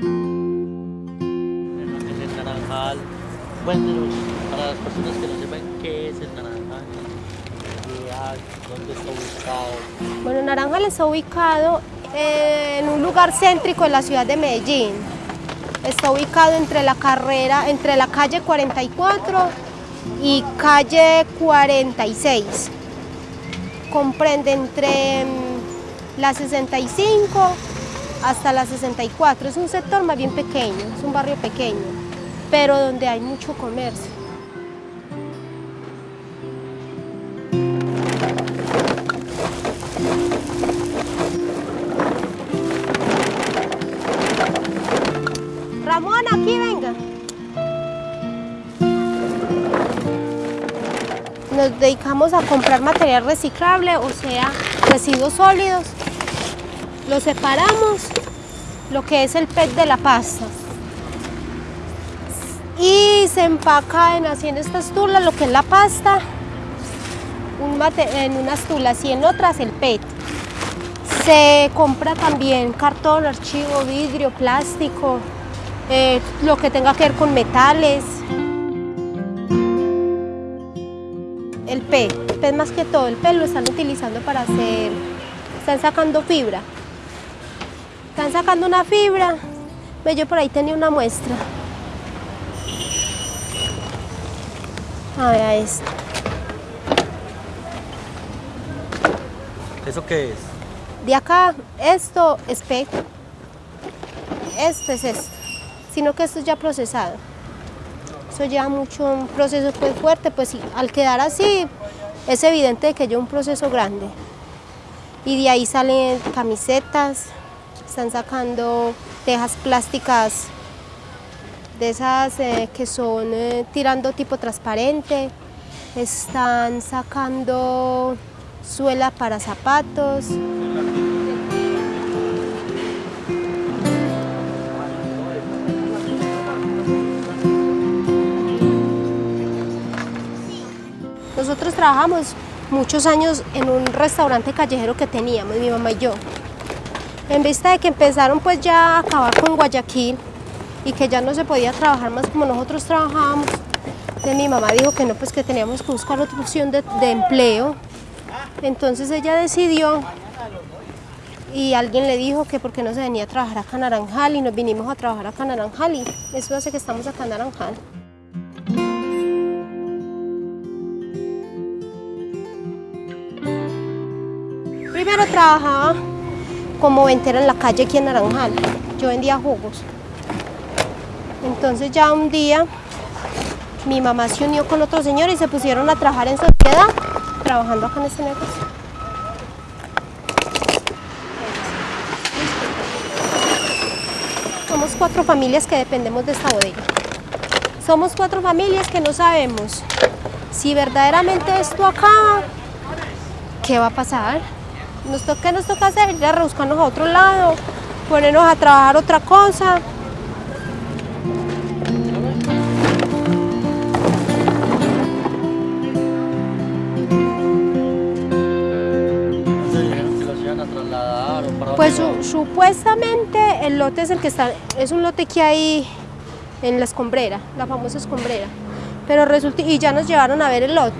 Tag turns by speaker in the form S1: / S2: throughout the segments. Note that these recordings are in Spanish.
S1: El naranjal, cuéntenos para las personas que no sepan qué es el naranjal, dónde está ubicado.
S2: Bueno, Naranjal está ubicado en un lugar céntrico de la ciudad de Medellín. Está ubicado entre la carrera, entre la calle 44 y calle 46. Comprende entre mm, la 65 hasta la 64. Es un sector más bien pequeño, es un barrio pequeño, pero donde hay mucho comercio. Ramón, aquí venga. Nos dedicamos a comprar material reciclable, o sea, residuos sólidos. Lo separamos, lo que es el PET de la pasta. Y se empaca en haciendo estas tulas, lo que es la pasta, en unas tulas y en otras el PET. Se compra también cartón, archivo, vidrio, plástico, eh, lo que tenga que ver con metales. El P, el P más que todo, el P lo están utilizando para hacer, están sacando fibra. Están sacando una fibra, ve yo por ahí tenía una muestra. A ver, esto.
S1: ¿Eso qué es?
S2: De acá, esto es P, esto es esto, sino que esto es ya procesado. Eso lleva mucho, un proceso pues fuerte, pues al quedar así es evidente que lleva un proceso grande. Y de ahí salen camisetas, están sacando tejas plásticas de esas eh, que son eh, tirando tipo transparente, están sacando suela para zapatos, Nosotros trabajamos muchos años en un restaurante callejero que teníamos, mi mamá y yo. En vista de que empezaron pues ya a acabar con Guayaquil y que ya no se podía trabajar más como nosotros trabajábamos, entonces mi mamá dijo que no, pues que teníamos que buscar otra opción de, empleo. Entonces ella decidió y alguien le dijo que por qué no se venía a trabajar acá a Naranjal y nos vinimos a trabajar acá a Naranjal y eso hace que estamos acá en Naranjal. Primero trabajaba como ventera en la calle aquí en Naranjal. Yo vendía jugos. Entonces ya un día mi mamá se unió con otro señor y se pusieron a trabajar en sociedad, trabajando acá en este negocio. Somos cuatro familias que dependemos de esta bodega. Somos cuatro familias que no sabemos si verdaderamente esto acaba, ¿qué va a pasar? Nos toca, ¿Qué nos toca hacer? Ir a rebuscarnos a otro lado, ponernos a trabajar otra cosa.
S1: ¿Dónde dijeron que los iban a trasladar o para
S2: Pues su- supuestamente el lote es el que está, es un lote que hay en la escombrera, la famosa escombrera. Pero resulta, y ya nos llevaron a ver el lote.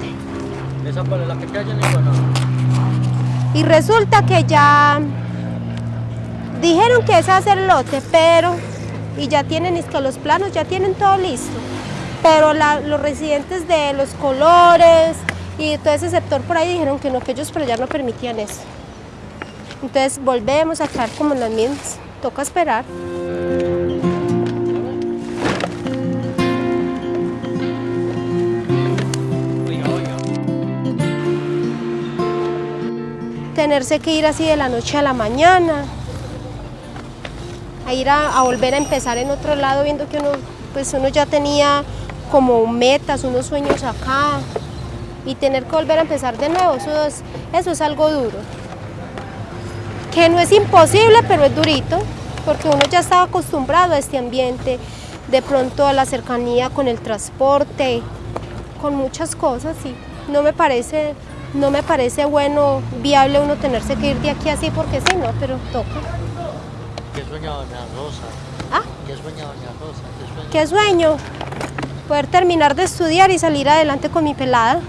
S1: ¿Esa cuál es la que calle en Iguaná?
S2: Y resulta que ya dijeron que ser el lote, pero, y ya tienen es que los planos, ya tienen todo listo. Pero los residentes de los colores y todo ese sector por ahí dijeron que no, que ellos pero ya no permitían eso. Entonces volvemos a quedar como en las mismas. Toca esperar. Tenerse que ir así de la noche a la mañana, a ir a, a volver a empezar en otro lado viendo que uno, pues uno ya tenía como metas, unos sueños acá y tener que volver a empezar de nuevo, eso es, eso es algo duro. Que no es imposible, pero es durito, porque uno ya estaba acostumbrado a este ambiente, de pronto a la cercanía con el transporte, con muchas cosas y no me parece, no me parece bueno, viable uno tenerse que ir de aquí así porque sí, no, pero toca.
S1: ¿Qué soñaba Doña Rosa?
S2: Ah,
S1: ¿Qué sueña doña Rosa? ¿Qué sueña?
S2: ¿Qué sueño? Poder terminar de estudiar y salir adelante con mi pelada.